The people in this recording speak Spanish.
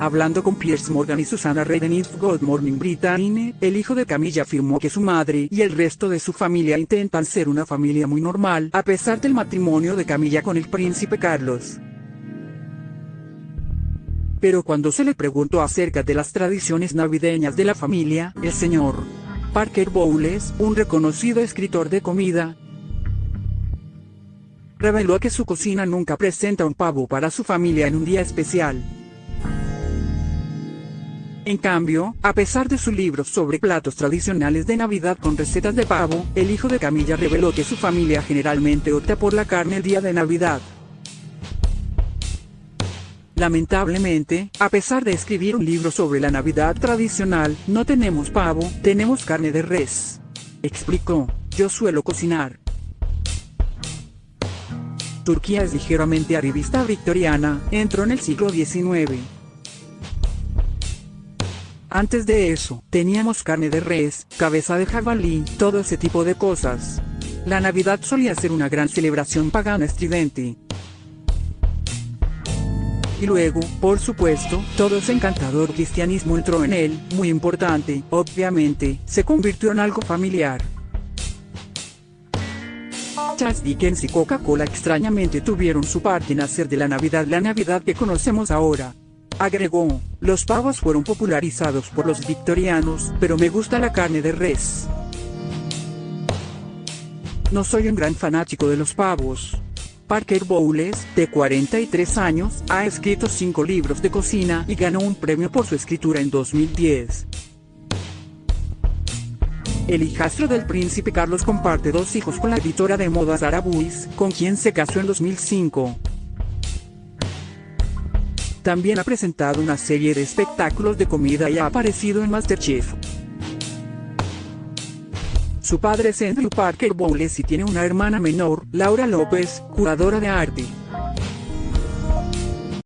Hablando con Piers Morgan y Susana Redden en el hijo de Camilla afirmó que su madre y el resto de su familia intentan ser una familia muy normal, a pesar del matrimonio de Camilla con el príncipe Carlos. Pero cuando se le preguntó acerca de las tradiciones navideñas de la familia, el señor Parker Bowles, un reconocido escritor de comida, reveló que su cocina nunca presenta un pavo para su familia en un día especial. En cambio, a pesar de su libro sobre platos tradicionales de Navidad con recetas de pavo, el hijo de Camilla reveló que su familia generalmente opta por la carne el día de Navidad. Lamentablemente, a pesar de escribir un libro sobre la Navidad tradicional, no tenemos pavo, tenemos carne de res. Explicó, yo suelo cocinar. Turquía es ligeramente arribista victoriana, entró en el siglo XIX. Antes de eso, teníamos carne de res, cabeza de jabalí, todo ese tipo de cosas. La Navidad solía ser una gran celebración pagana estridente. Y luego, por supuesto, todo ese encantador cristianismo entró en él, muy importante, obviamente, se convirtió en algo familiar. Charles Dickens y Coca-Cola extrañamente tuvieron su parte en hacer de la Navidad la Navidad que conocemos ahora. Agregó, los pavos fueron popularizados por los victorianos, pero me gusta la carne de res. No soy un gran fanático de los pavos. Parker Bowles, de 43 años, ha escrito cinco libros de cocina y ganó un premio por su escritura en 2010. El hijastro del príncipe Carlos comparte dos hijos con la editora de moda Sara Buis, con quien se casó en 2005. También ha presentado una serie de espectáculos de comida y ha aparecido en Masterchef. Su padre es Andrew Parker Bowles y tiene una hermana menor, Laura López, curadora de arte.